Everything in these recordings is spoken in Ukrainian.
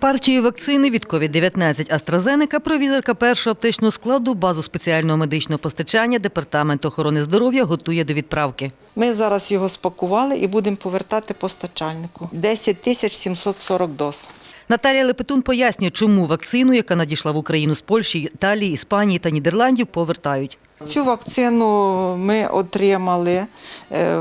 Партію вакцини від COVID-19 AstraZeneca провізорка першого аптечного складу базу спеціального медичного постачання Департаменту охорони здоров'я готує до відправки. Ми зараз його спакували і будемо повертати постачальнику. 10 тисяч 740 доз. Наталія Лепетун пояснює, чому вакцину, яка надійшла в Україну з Польщі, Італії, Іспанії та Нідерландів, повертають. Цю вакцину ми отримали е,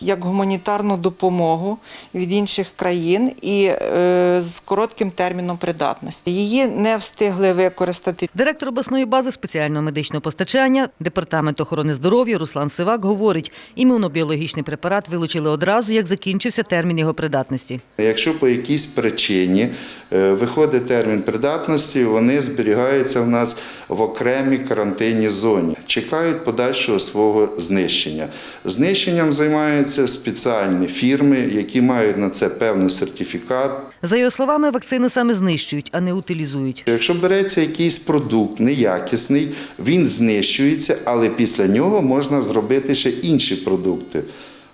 як гуманітарну допомогу від інших країн і е, з коротким терміном придатності. Її не встигли використати. Директор обласної бази спеціального медичного постачання Департаменту охорони здоров'я Руслан Сивак говорить, імунобіологічний препарат вилучили одразу, як закінчився термін його придатності. Якщо по якійсь причині е, виходить термін придатності, вони зберігаються в нас в окремій карантинній зоні, чекають подальшого свого знищення. Знищенням займаються спеціальні фірми, які мають на це певний сертифікат. За його словами, вакцини саме знищують, а не утилізують. Якщо береться якийсь продукт неякісний, він знищується, але після нього можна зробити ще інші продукти.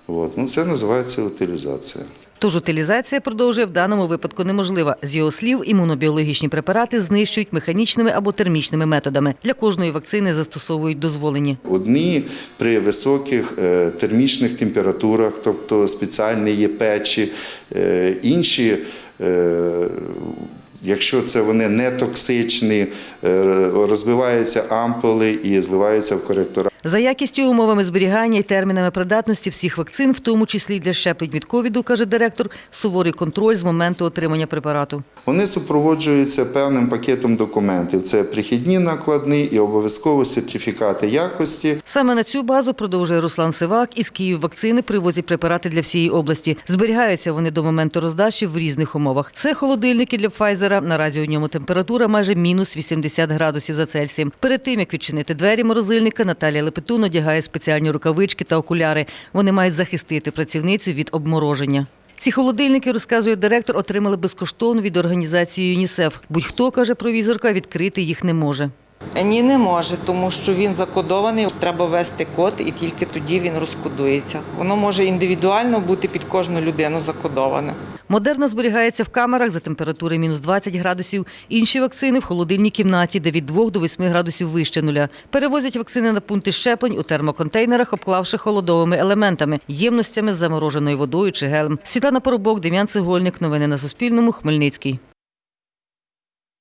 От. Ну, це називається утилізація. Тож утилізація продовжує в даному випадку неможлива. З його слів, імунобіологічні препарати знищують механічними або термічними методами. Для кожної вакцини застосовують дозволені. Одні при високих е, термічних температурах, тобто спеціальні є печі, е, інші. е, Якщо це вони не токсичні, розбиваються ампули і зливаються в коректора. За якістю, умовами зберігання і термінами придатності всіх вакцин, в тому числі й для щеплень від ковіду, каже директор, суворий контроль з моменту отримання препарату. Вони супроводжуються певним пакетом документів. Це прихідні накладні і обов'язково сертифікати якості. Саме на цю базу продовжує Руслан Сивак із Київ вакцини привозять препарати для всієї області. Зберігаються вони до моменту роздачі в різних умовах. Це холодильники для Пфайзера. Наразі у ньому температура майже мінус 80 градусів за Цельсієм. Перед тим як відчинити двері морозильника, Наталія Лепетун одягає спеціальні рукавички та окуляри. Вони мають захистити працівницю від обмороження. Ці холодильники, розказує директор, отримали безкоштовно від організації ЮНІСЕФ. Будь-хто, каже провізорка, відкрити їх не може. Ні, не може, тому що він закодований. Треба ввести код, і тільки тоді він розкодується. Воно може індивідуально бути під кожну людину закодоване. Модерна зберігається в камерах за температури мінус 20 градусів. Інші вакцини в холодильній кімнаті, де від 2 до 8 градусів вище нуля. Перевозять вакцини на пункти щеплень у термоконтейнерах, обклавши холодовими елементами, ємностями з замороженою водою чи гелем. Світлана Поробок, Дем'ян Цегольник. Новини на Суспільному. Хмельницький.